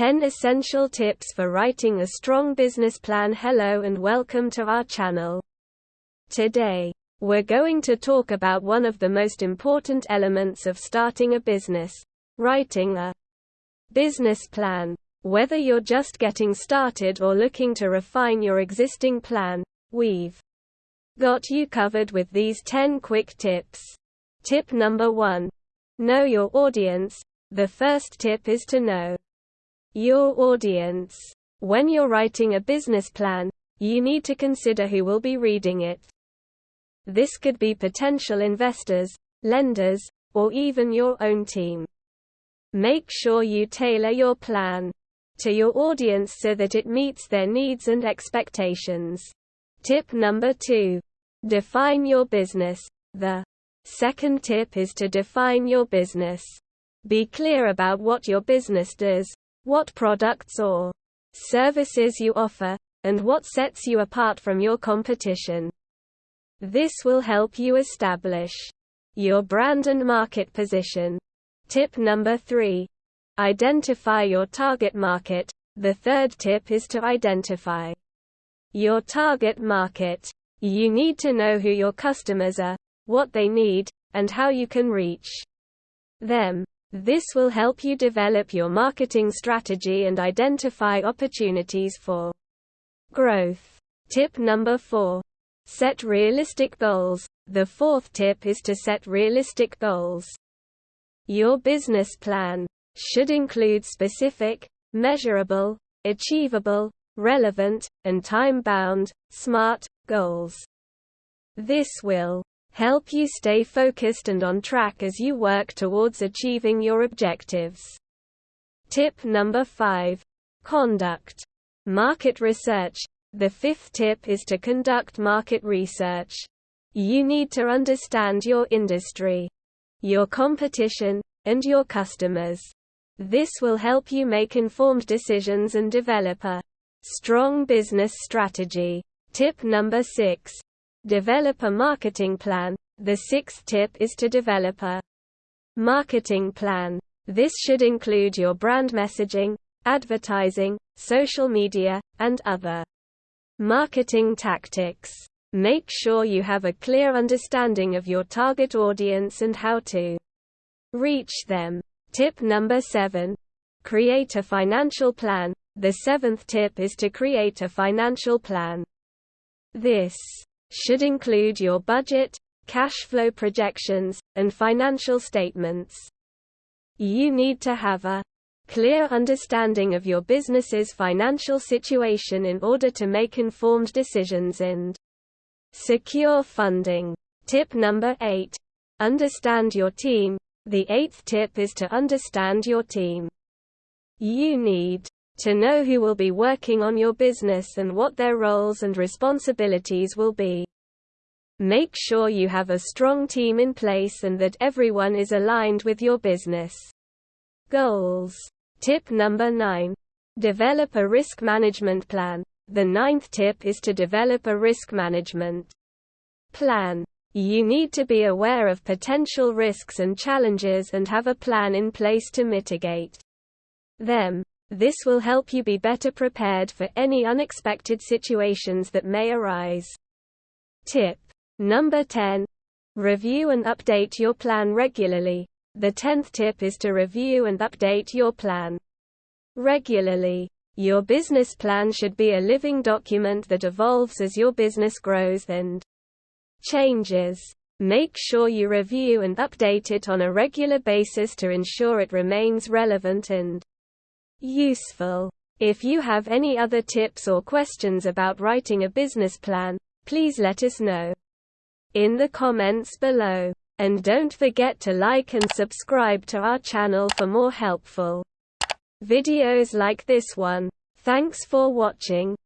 10 Essential Tips for Writing a Strong Business Plan Hello and welcome to our channel. Today, we're going to talk about one of the most important elements of starting a business, writing a business plan. Whether you're just getting started or looking to refine your existing plan, we've got you covered with these 10 quick tips. Tip number 1. Know your audience. The first tip is to know your audience. When you're writing a business plan, you need to consider who will be reading it. This could be potential investors, lenders, or even your own team. Make sure you tailor your plan to your audience so that it meets their needs and expectations. Tip number two. Define your business. The second tip is to define your business. Be clear about what your business does, what products or services you offer, and what sets you apart from your competition. This will help you establish your brand and market position. Tip number 3. Identify your target market. The third tip is to identify your target market. You need to know who your customers are, what they need, and how you can reach them. This will help you develop your marketing strategy and identify opportunities for growth. Tip number 4. Set realistic goals. The fourth tip is to set realistic goals. Your business plan should include specific, measurable, achievable, relevant, and time-bound, SMART, goals. This will help you stay focused and on track as you work towards achieving your objectives. Tip number 5. Conduct market research. The fifth tip is to conduct market research. You need to understand your industry, your competition, and your customers. This will help you make informed decisions and develop a strong business strategy. Tip number 6 Develop a marketing plan. The sixth tip is to develop a marketing plan. This should include your brand messaging, advertising, social media, and other marketing tactics. Make sure you have a clear understanding of your target audience and how to reach them. Tip number 7. Create a financial plan. The seventh tip is to create a financial plan. This should include your budget, cash flow projections, and financial statements. You need to have a clear understanding of your business's financial situation in order to make informed decisions and secure funding. Tip number 8. Understand your team. The eighth tip is to understand your team. You need to know who will be working on your business and what their roles and responsibilities will be. Make sure you have a strong team in place and that everyone is aligned with your business goals. Tip number 9. Develop a risk management plan. The ninth tip is to develop a risk management plan. You need to be aware of potential risks and challenges and have a plan in place to mitigate them. This will help you be better prepared for any unexpected situations that may arise. Tip number 10. Review and update your plan regularly. The 10th tip is to review and update your plan regularly. Your business plan should be a living document that evolves as your business grows and changes. Make sure you review and update it on a regular basis to ensure it remains relevant and Useful. If you have any other tips or questions about writing a business plan, please let us know in the comments below. And don't forget to like and subscribe to our channel for more helpful videos like this one. Thanks for watching.